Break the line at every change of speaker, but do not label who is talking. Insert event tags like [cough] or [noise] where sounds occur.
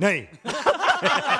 Nay. [laughs]